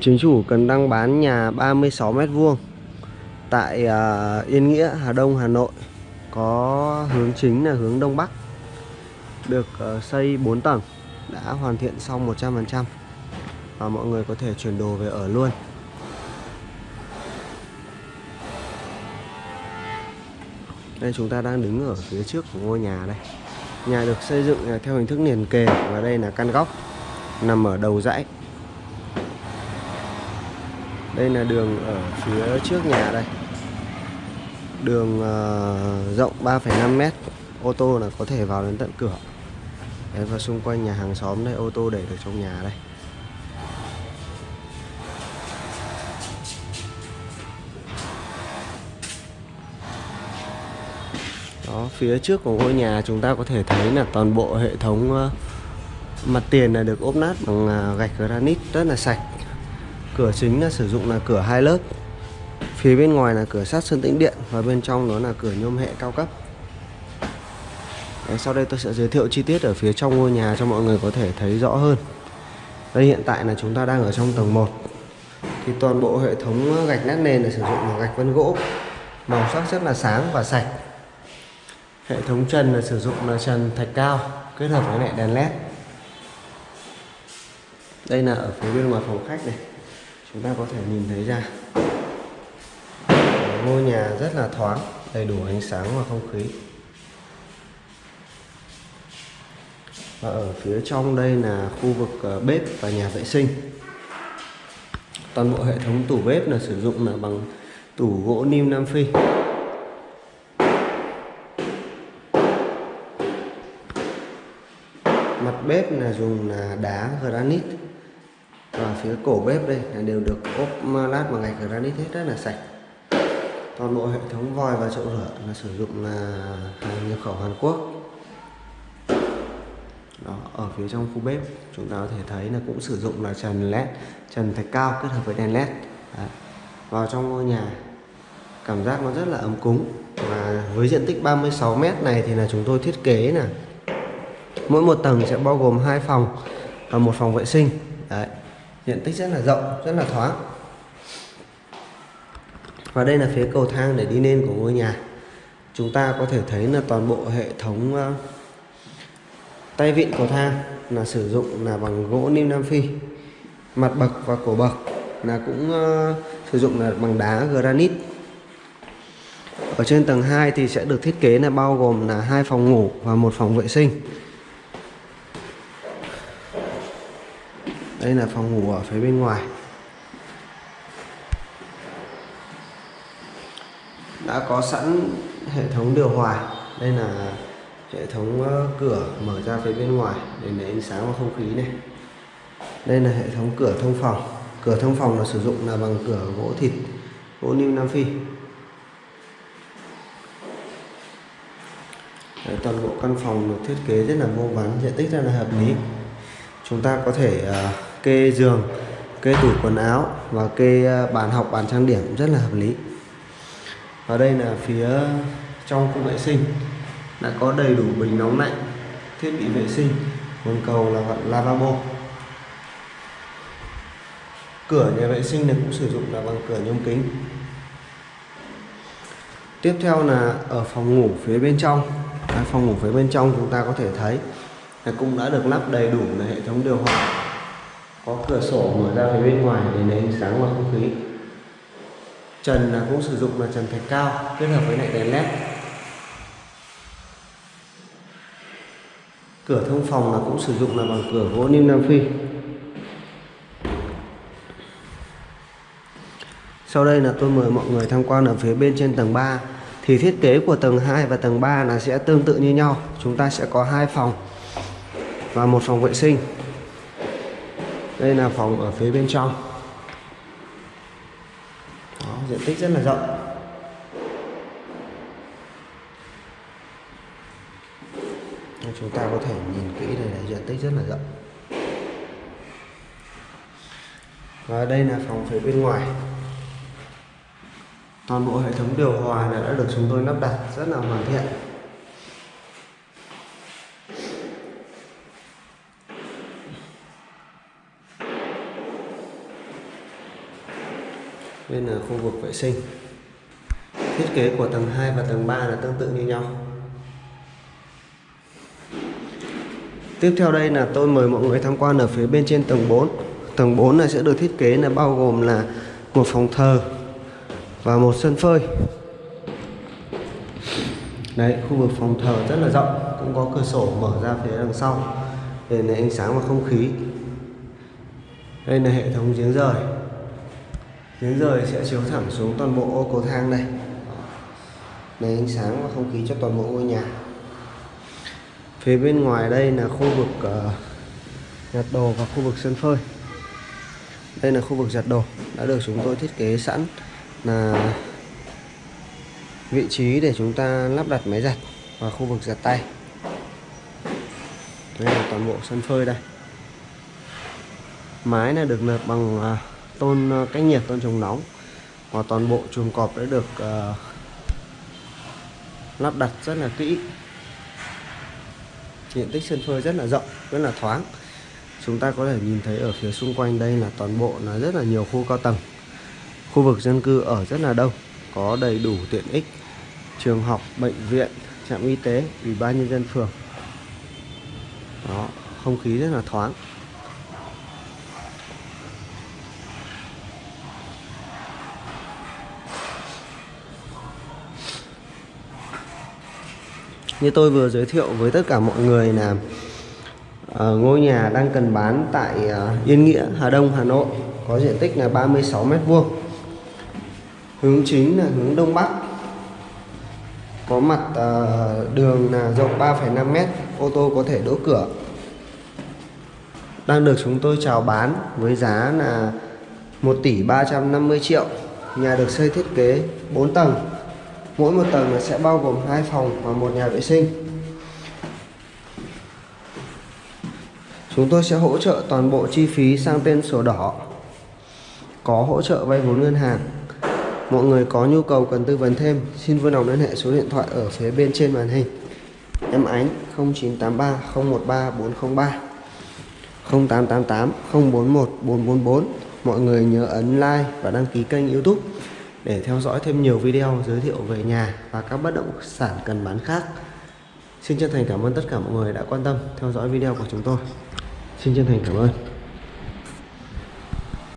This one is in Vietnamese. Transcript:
chính chủ cần đăng bán nhà 36 mét vuông tại à, Yên Nghĩa, Hà Đông, Hà Nội. Có hướng chính là hướng Đông Bắc. Được ờ, xây 4 tầng, đã hoàn thiện xong 100% và mọi người có thể chuyển đồ về ở luôn. Đây chúng ta đang đứng ở phía trước của ngôi nhà đây. Nhà được xây dựng à, theo hình thức liền kề và đây là căn góc nằm ở đầu dãy đây là đường ở phía trước nhà đây. Đường uh, rộng 3,5 mét. Ô tô là có thể vào đến tận cửa. Đấy, và xung quanh nhà hàng xóm đây ô tô để được trong nhà đây. Đó phía trước của ngôi nhà chúng ta có thể thấy là toàn bộ hệ thống uh, mặt tiền là được ốp nát bằng uh, gạch granite rất là sạch. Cửa chính là sử dụng là cửa hai lớp. Phía bên ngoài là cửa sắt sơn tĩnh điện Và bên trong đó là cửa nhôm hệ cao cấp. Đấy, Sau đây tôi sẽ giới thiệu chi tiết ở phía trong ngôi nhà cho mọi người có thể thấy rõ hơn. Đây hiện tại là chúng ta đang ở trong tầng 1 Thì toàn bộ hệ thống gạch nát nền là sử dụng là gạch vân gỗ. Màu sắc rất là sáng và sạch. Hệ thống trần là sử dụng là trần thạch cao kết hợp với lại đèn led đây là ở phía bên ngoài phòng khách này chúng ta có thể nhìn thấy ra ngôi nhà rất là thoáng, đầy đủ ánh sáng và không khí. Và ở phía trong đây là khu vực ờ, bếp và nhà vệ sinh. Toàn bộ hệ thống tủ bếp là sử dụng là bằng tủ gỗ nim Nam Phi. Mặt bếp là dùng là đá granite và phía cổ bếp đây là đều được ốp lát bằng gạch granite hết rất là sạch. Toàn bộ hệ thống vòi và chậu rửa là sử dụng là hàng nhập khẩu Hàn Quốc. Đó, ở phía trong khu bếp chúng ta có thể thấy là cũng sử dụng là trần led trần thạch cao kết hợp với đèn led. Đấy. vào trong ngôi nhà cảm giác nó rất là ấm cúng. Và với diện tích 36 mét này thì là chúng tôi thiết kế là mỗi một tầng sẽ bao gồm hai phòng và một phòng vệ sinh. Đấy diện tích rất là rộng rất là thoáng. Và đây là phía cầu thang để đi lên của ngôi nhà. Chúng ta có thể thấy là toàn bộ hệ thống uh, tay vịn cầu thang là sử dụng là bằng gỗ nim nam phi. Mặt bậc và cổ bậc là cũng uh, sử dụng là bằng đá granite. Ở trên tầng 2 thì sẽ được thiết kế là bao gồm là hai phòng ngủ và một phòng vệ sinh. Đây là phòng ngủ ở phía bên ngoài. Đã có sẵn hệ thống điều hòa. Đây là hệ thống ờ, cửa mở ra phía bên ngoài để lấy ánh sáng và không khí này. Đây là hệ thống cửa thông phòng. Cửa thông phòng là sử dụng là bằng cửa gỗ thịt gỗ niêm nam phi. Đấy, toàn bộ căn phòng được thiết kế rất là vô vắn diện tích rất là hợp lý. Chúng ta có thể uh, kê giường kê tủ quần áo và kê à, bàn học bàn trang điểm rất là hợp lý. Và đây là phía trong khu vệ sinh đã có đầy đủ bình nóng lạnh thiết bị vệ sinh nguồn cầu là vận lavabo. Cửa nhà vệ sinh này cũng sử dụng là bằng cửa nhôm kính. Tiếp theo là ở phòng ngủ phía bên trong. Đấy, phòng ngủ phía bên trong chúng ta có thể thấy là cũng đã được lắp đầy đủ là hệ thống điều hòa có cửa sổ mở ra phía bên ngoài để lấy ánh sáng và không khí. Trần là cũng sử dụng là trần thạch cao, kết hợp với lại đèn led. Cửa thông phòng là cũng sử dụng là bằng cửa gỗ niêm nam phi. Sau đây là tôi mời mọi người tham quan ở phía bên trên tầng 3 thì thiết kế của tầng 2 và tầng 3 là sẽ tương tự như nhau. Chúng ta sẽ có hai phòng và một phòng vệ sinh đây là phòng ở phía bên trong. Đó, diện tích rất là rộng. Chúng ta có thể nhìn kỹ đây là diện tích rất là rộng. Và đây là phòng phía bên ngoài. Toàn bộ hệ thống điều hòa này đã được chúng tôi lắp đặt rất là hoàn thiện. Đây là ờ, khu vực vệ sinh. Thiết kế của tầng 2 và tầng 3 là tương tự như nhau. Tiếp theo đây là tôi mời mọi người tham quan ở phía bên trên tầng 4 Tầng 4 này sẽ được thiết kế là bao gồm là một phòng thờ và một sân phơi. Đấy, khu vực phòng thờ rất là rộng Cũng có cửa sổ mở ra phía đằng sau. Để lấy ánh sáng và không khí. Đây là hệ thống giếng rời tiếng rời sẽ chiếu thẳng xuống toàn bộ ô cầu thang đây Lấy ánh sáng và không khí cho toàn bộ ngôi nhà. Phía bên ngoài đây là khu vực uh, giặt đồ và khu vực sân phơi. Đây là khu vực giặt đồ đã được chúng tôi thiết kế sẵn là vị trí để chúng ta lắp đặt máy giặt và khu vực giặt tay. Đây là toàn bộ sân phơi đây. Mái này được lợp bằng uh, tôn ờ, cách nhiệt tôn chống nóng. Và toàn bộ chuồng cọp đã được uh, lắp đặt rất là kỹ. Diện tích sân phơi rất là rộng rất là thoáng. Chúng ta có thể nhìn thấy ở phía xung quanh đây là toàn bộ là rất là nhiều khu cao tầng. Khu vực dân cư ở rất là đông có đầy đủ tiện ích. Trường học bệnh viện trạm y tế ủy ban nhân dân phường. Đó không khí rất là thoáng. Như tôi vừa giới thiệu với tất cả mọi người là uh, ngôi nhà đang cần bán tại uh, Yên Nghĩa Hà Đông Hà Nội. Có diện tích là 36 mét vuông. Hướng chính là hướng đông bắc. Có mặt uh, đường là rộng 3,5 mét ô tô có thể đỗ cửa. Đang được chúng tôi chào bán với giá là 1 tỷ 350 triệu. Nhà được xây thiết kế 4 tầng mỗi một tầng sẽ bao gồm hai phòng và một nhà vệ sinh. Chúng tôi sẽ hỗ trợ toàn bộ chi phí sang tên sổ đỏ. Có hỗ trợ vay vốn ngân hàng. Mọi người có nhu cầu cần tư vấn thêm, xin vui lòng liên hệ số điện thoại ở phía bên trên màn hình. Em ánh 0983 013 403 0888 041 444 mọi người nhớ ấn like và đăng ký kênh youtube để theo dõi thêm nhiều video giới thiệu về nhà và các bất động sản cần bán khác. Xin chân thành cảm ơn tất cả mọi người đã quan tâm theo dõi video của chúng tôi. Xin chân thành cảm ơn.